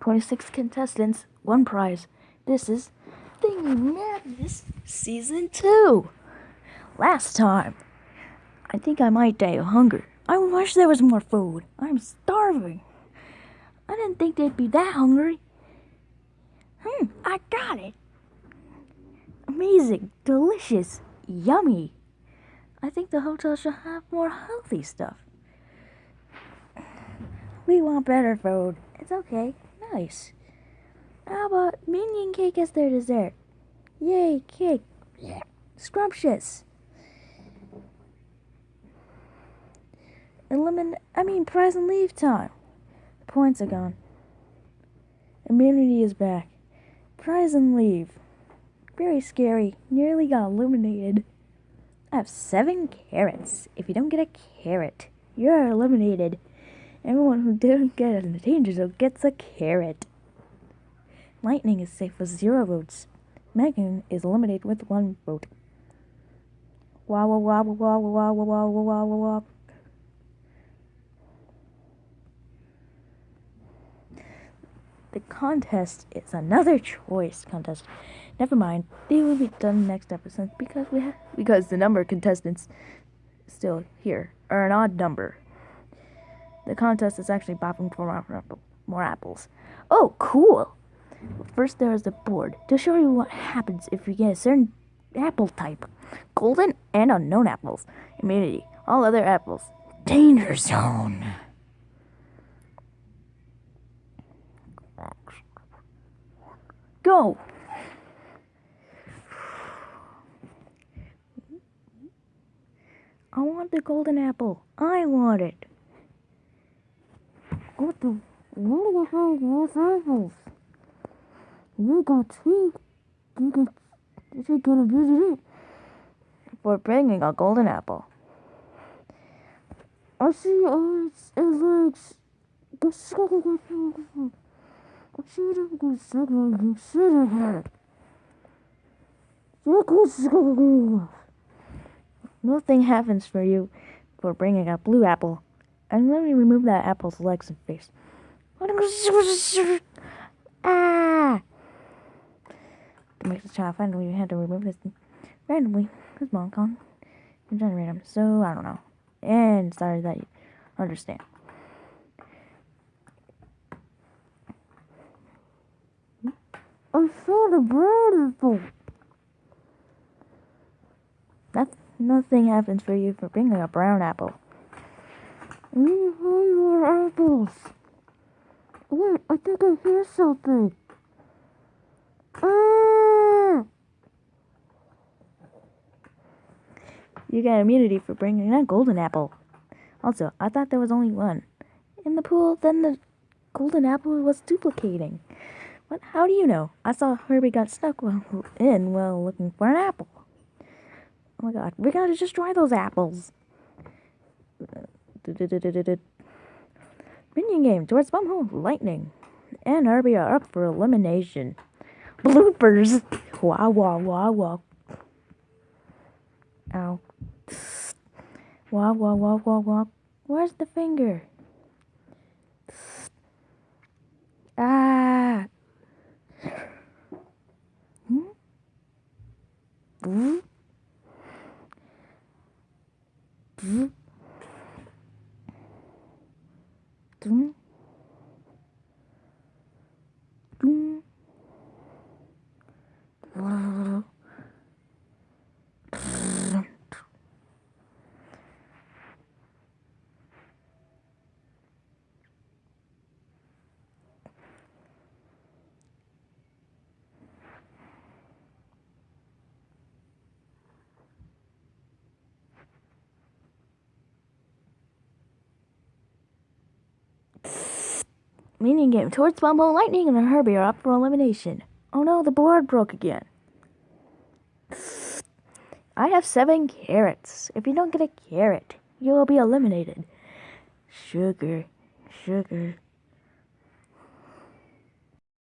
26 contestants, one prize. This is Thingy Madness Season 2. Last time, I think I might die of hunger. I wish there was more food. I'm starving. I didn't think they'd be that hungry. Hmm, I got it. Amazing, delicious, yummy. I think the hotel should have more healthy stuff. We want better food. It's okay. Nice. How about minion cake as their dessert? Yay, cake. Yeah. Scrumptious. Elimin I mean prize and leave time. The points are gone. Immunity is back. Prize and leave. Very scary. Nearly got eliminated. I have seven carrots. If you don't get a carrot, you're eliminated. Everyone who didn't get a danger zone gets a carrot. Lightning is safe with zero votes. Megan is eliminated with one vote. Wah wah wah wah wah wah wah wah wah wah wah. The contest is another choice contest. Never mind, they will be done next episode because we have because the number of contestants still here are an odd number. The contest is actually bopping for more, more apples. Oh, cool! First, there is the board to show you what happens if you get a certain apple type golden and unknown apples. Immunity. All other apples. Danger zone. Go! I want the golden apple. I want it to one of her worst. You got tweaked. You could, you should get abused it for bringing a golden apple. I see arms and legs. I should have got someone you should have had. You Nothing happens for you for bringing a blue apple. And let me remove that apple's legs and face. Ah! To make the child finally we had to remove this randomly because mom can't generate them. So I don't know. And sorry that you understand. I saw the brown apple. That, nothing happens for you for bringing a brown apple. We need more apples. Wait, I think I hear something. Ah! You got immunity for bringing a golden apple. Also, I thought there was only one. In the pool, then the golden apple was duplicating. What? How do you know? I saw Herbie got stuck in while looking for an apple. Oh my god, we gotta destroy those apples. Minion game towards Bumble Lightning. And Herbie are up for elimination. Bloopers! Wah wah wah wah. Ow. Wah wah wah wah wah. Where's the finger? Ah! Hmm? Morgen Minion game towards Bumble Lightning and Herbie are up for elimination. Oh no, the board broke again. I have seven carrots. If you don't get a carrot, you will be eliminated. Sugar, sugar.